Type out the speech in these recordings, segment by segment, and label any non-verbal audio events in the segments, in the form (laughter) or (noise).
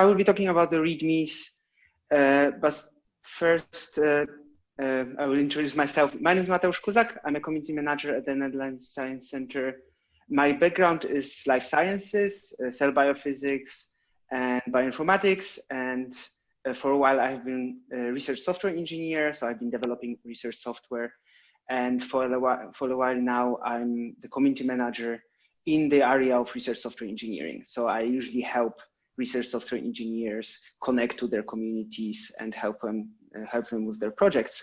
I will be talking about the READMEs, uh, but first uh, uh, I will introduce myself. My name is Mateusz Kuzak. I'm a community manager at the Netherlands eScience Center. My background is life sciences, uh, cell biophysics, and bioinformatics. And uh, for a while, I have been a research software engineer. So I've been developing research software. And for a while, for a while now, I'm the community manager in the area of research software engineering. So I usually help research software engineers connect to their communities and help them uh, help them with their projects.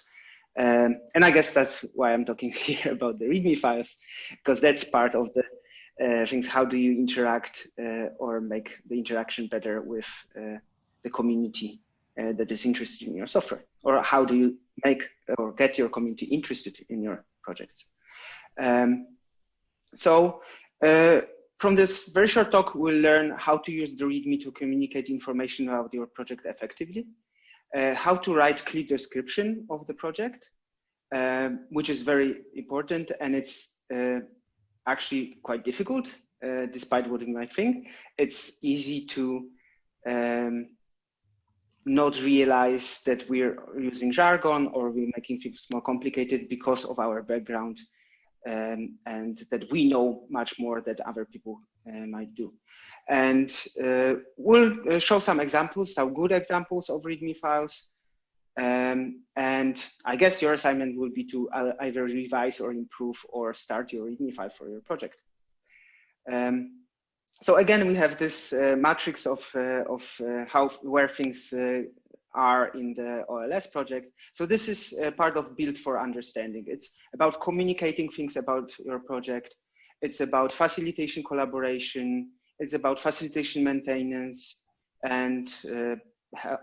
Um, and I guess that's why I'm talking (laughs) here about the README files, because that's part of the uh, things. How do you interact uh, or make the interaction better with uh, the community uh, that is interested in your software? Or how do you make or get your community interested in your projects? Um, so uh, from this very short talk, we'll learn how to use the README to communicate information about your project effectively, uh, how to write clear description of the project, um, which is very important and it's uh, actually quite difficult, uh, despite what you might think. It's easy to um, not realize that we're using jargon or we're making things more complicated because of our background um, and that we know much more that other people uh, might do. And uh, we'll uh, show some examples, some good examples of README files. Um, and I guess your assignment will be to either revise or improve or start your README file for your project. Um, so again, we have this uh, matrix of, uh, of uh, how where things are in the OLS project. So this is part of Build for Understanding. It's about communicating things about your project. It's about facilitation collaboration. It's about facilitation maintenance and uh,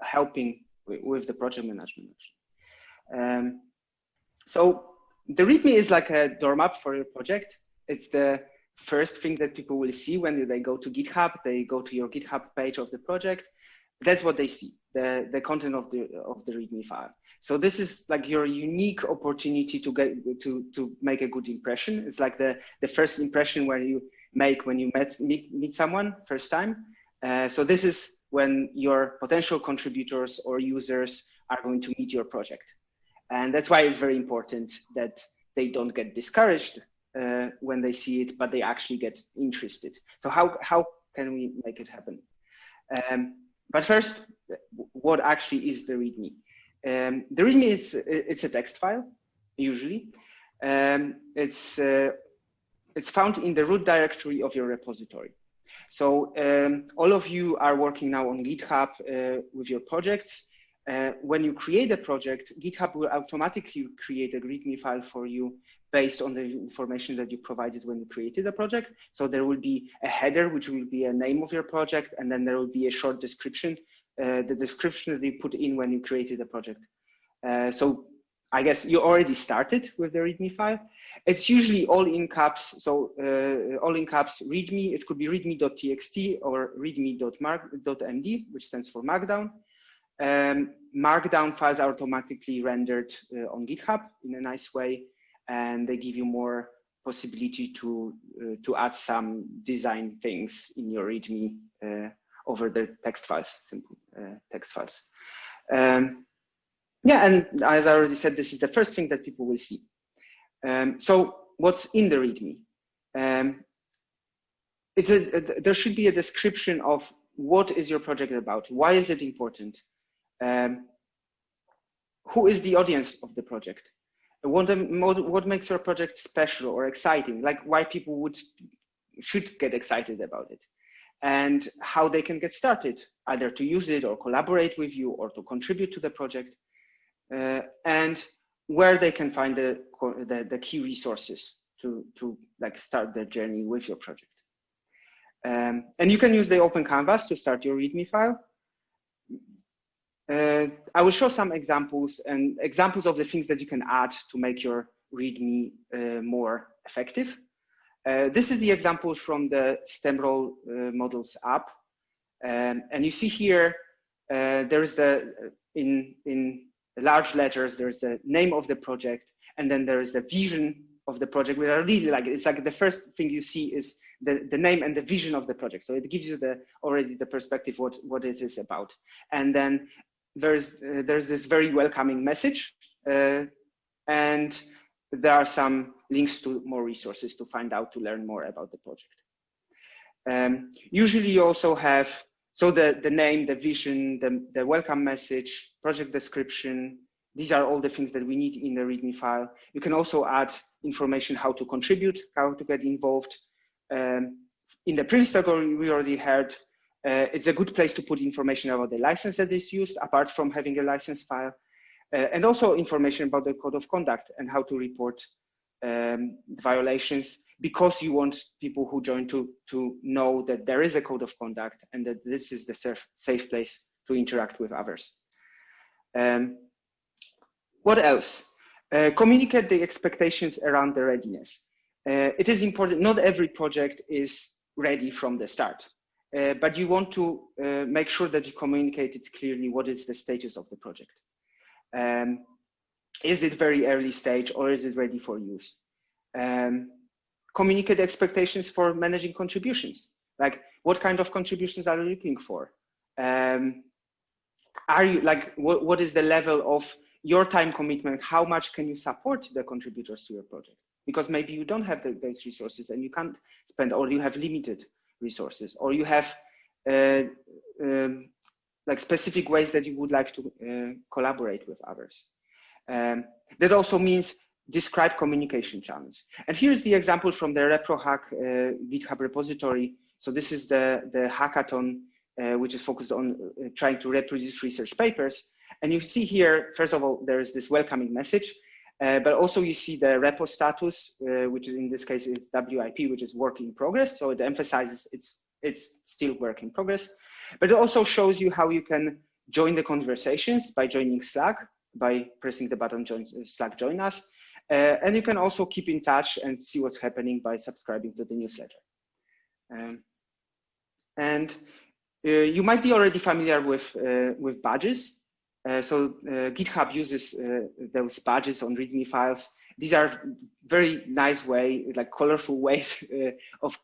helping with the project management. Um, so the README is like a door map for your project. It's the first thing that people will see when they go to GitHub. They go to your GitHub page of the project that's what they see, the, the content of the of the README file. So this is like your unique opportunity to get to to make a good impression. It's like the the first impression where you make when you met meet, meet someone first time. Uh, so this is when your potential contributors or users are going to meet your project, and that's why it's very important that they don't get discouraged uh, when they see it, but they actually get interested. So how how can we make it happen? Um, but first, what actually is the README? Um, the README is it's a text file, usually. Um, it's uh, it's found in the root directory of your repository. So um, all of you are working now on GitHub uh, with your projects. Uh, when you create a project, GitHub will automatically create a README file for you based on the information that you provided when you created the project. So there will be a header, which will be a name of your project, and then there will be a short description, uh, the description that you put in when you created the project. Uh, so I guess you already started with the README file. It's usually all in caps. So uh, all in caps README, it could be readme.txt or readme.md, which stands for Markdown. Um, Markdown files are automatically rendered uh, on GitHub in a nice way, and they give you more possibility to uh, to add some design things in your README uh, over the text files, simple uh, text files. Um, yeah, and as I already said, this is the first thing that people will see. Um, so what's in the README? Um, it's a, a, there should be a description of what is your project about? Why is it important? Um, who is the audience of the project? What, what makes your project special or exciting? Like why people would should get excited about it and how they can get started, either to use it or collaborate with you or to contribute to the project uh, and where they can find the, the, the, key resources to, to like start their journey with your project. Um, and you can use the open canvas to start your README file. Uh, I will show some examples and examples of the things that you can add to make your README uh, more effective. Uh, this is the example from the STEMROLL uh, models app. Um, and you see here, uh, there's the, in, in large letters, there's the name of the project, and then there is the vision of the project, which I really like. It's like the first thing you see is the, the name and the vision of the project. So it gives you the already the perspective what what it is about. And then there's uh, there's this very welcoming message, uh, and there are some links to more resources to find out to learn more about the project. Um, usually you also have so the the name, the vision, the the welcome message, project description, these are all the things that we need in the README file. You can also add information how to contribute, how to get involved. Um, in the previous talk, we already heard uh, it's a good place to put information about the license that is used, apart from having a license file, uh, and also information about the code of conduct and how to report um, violations, because you want people who join to, to know that there is a code of conduct and that this is the safe, safe place to interact with others. Um, what else? Uh, communicate the expectations around the readiness. Uh, it is important, not every project is ready from the start, uh, but you want to uh, make sure that you communicate it clearly what is the status of the project. Um, is it very early stage or is it ready for use? Um, communicate expectations for managing contributions. Like what kind of contributions are you looking for? Um, are you like, what, what is the level of your time commitment, how much can you support the contributors to your project? Because maybe you don't have the, those resources and you can't spend, or you have limited resources, or you have uh, um, like specific ways that you would like to uh, collaborate with others. Um, that also means describe communication channels. And here's the example from the ReproHack uh, GitHub repository. So this is the, the hackathon, uh, which is focused on uh, trying to reproduce research papers. And you see here, first of all, there is this welcoming message, uh, but also you see the repo status, uh, which is in this case is WIP, which is work in progress. So it emphasizes it's, it's still work in progress, but it also shows you how you can join the conversations by joining Slack, by pressing the button join Slack join us. Uh, and you can also keep in touch and see what's happening by subscribing to the newsletter. Um, and uh, you might be already familiar with, uh, with badges. Uh, so uh, GitHub uses uh, those badges on README files. These are very nice way, like colorful (laughs) ways of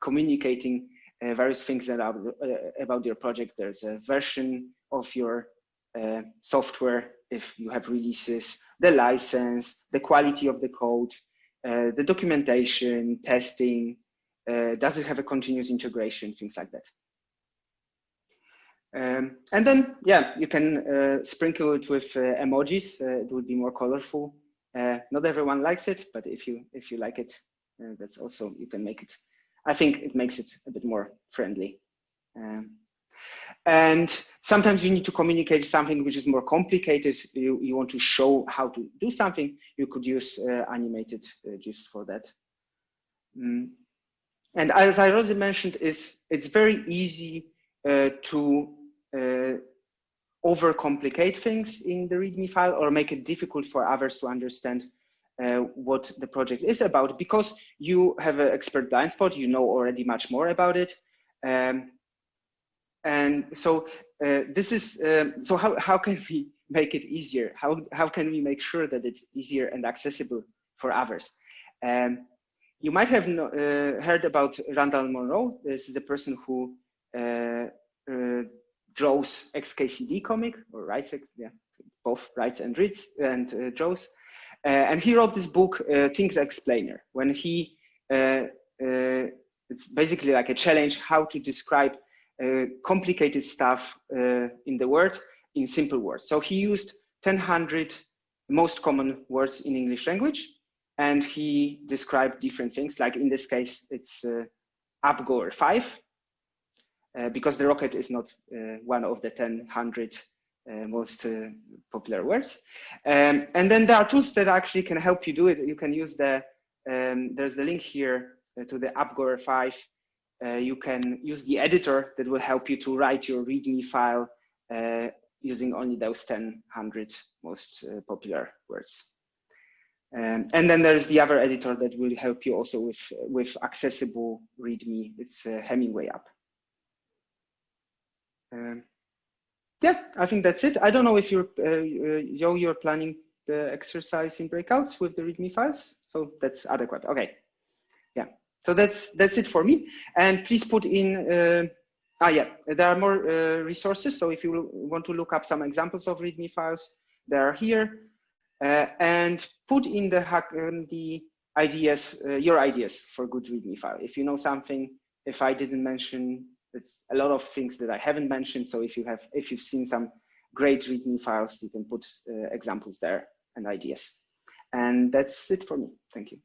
communicating various things about, about your project. There's a version of your software if you have releases, the license, the quality of the code, uh, the documentation, testing, uh, does it have a continuous integration, things like that. Um, and then, yeah, you can uh, sprinkle it with uh, emojis. Uh, it would be more colorful. Uh, not everyone likes it, but if you if you like it, uh, that's also you can make it. I think it makes it a bit more friendly. Um, and sometimes you need to communicate something which is more complicated. You, you want to show how to do something. You could use uh, animated GIFs for that. Mm. And as I already mentioned, is it's very easy to uh, overcomplicate things in the README file or make it difficult for others to understand uh, what the project is about because you have an expert blind spot, you know already much more about it. Um, and so uh, this is, um, so how, how can we (laughs) make it easier? How, how can we make sure that it's easier and accessible for others? Um, you might have no, uh, heard about Randall Munroe. This is the person who uh, uh draws XKCD comic or writes, yeah, both writes and reads and uh, draws. Uh, and he wrote this book, uh, Things Explainer, when he, uh, uh, it's basically like a challenge how to describe uh, complicated stuff in the word in simple words. So he used 1,000 most common words in English language, and he described different things. Like in this case, it's Up Goer 5, uh, because the rocket is not uh, one of the 10, 100 uh, most popular words. Um, and then there are tools that actually can help you do it. You can use the, um, there's the link here to the Up Goer 5. you can use the editor that will help you to write your README file using only those 10, 100 most uh, popular words. Um, and then there's the other editor that will help you also with, with accessible README. It's uh, Hemingway app. Um, yeah, I think that's it. I don't know if you're, uh, uh, Joe, you're planning the exercise in breakouts with the README files. So that's adequate. Okay. Yeah. So that's that's it for me. And please put in. Uh, ah, yeah. There are more uh, resources. So if you want to look up some examples of README files, they are here. Uh, and put in the hack um, the ideas, uh, your ideas for good README file. If you know something, if I didn't mention, it's a lot of things that I haven't mentioned. So if you have, if you've seen some great README files, you can put uh, examples there and ideas. And that's it for me. Thank you.